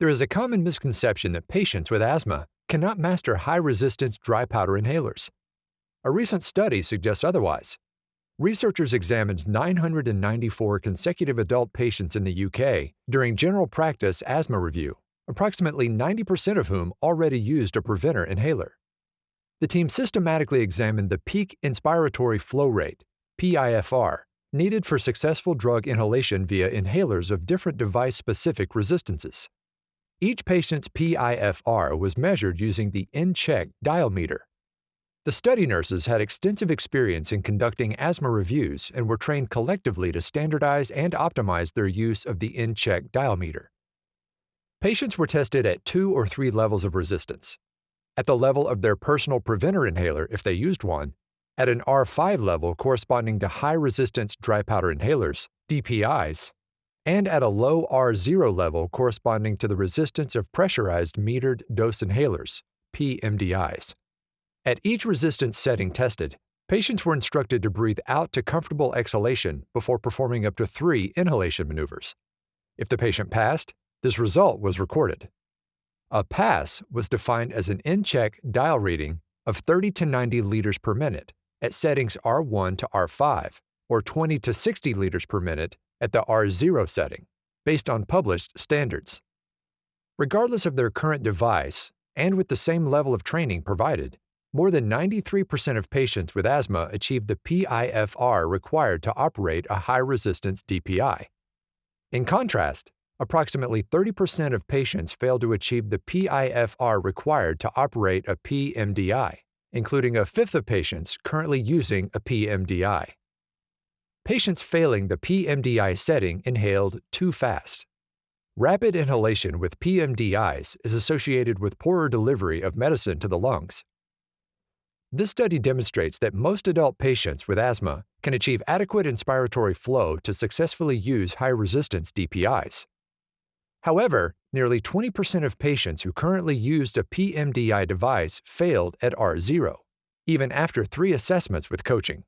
There is a common misconception that patients with asthma cannot master high resistance dry powder inhalers. A recent study suggests otherwise. Researchers examined 994 consecutive adult patients in the UK during general practice asthma review, approximately 90% of whom already used a preventer inhaler. The team systematically examined the peak inspiratory flow rate, PIFR, needed for successful drug inhalation via inhalers of different device specific resistances. Each patient's PIFR was measured using the InCheck dial meter. The study nurses had extensive experience in conducting asthma reviews and were trained collectively to standardize and optimize their use of the InCheck dial meter. Patients were tested at two or three levels of resistance. At the level of their personal preventer inhaler if they used one, at an R5 level corresponding to high resistance dry powder inhalers, DPIs, and at a low R0 level corresponding to the resistance of pressurized metered dose inhalers, PMDIs. At each resistance setting tested, patients were instructed to breathe out to comfortable exhalation before performing up to three inhalation maneuvers. If the patient passed, this result was recorded. A pass was defined as an in-check dial reading of 30 to 90 liters per minute at settings R1 to R5 or 20 to 60 liters per minute at the R0 setting, based on published standards. Regardless of their current device, and with the same level of training provided, more than 93% of patients with asthma achieve the PIFR required to operate a high resistance DPI. In contrast, approximately 30% of patients fail to achieve the PIFR required to operate a PMDI, including a fifth of patients currently using a PMDI. Patients failing the PMDI setting inhaled too fast. Rapid inhalation with PMDIs is associated with poorer delivery of medicine to the lungs. This study demonstrates that most adult patients with asthma can achieve adequate inspiratory flow to successfully use high resistance DPIs. However, nearly 20% of patients who currently used a PMDI device failed at R0, even after three assessments with coaching.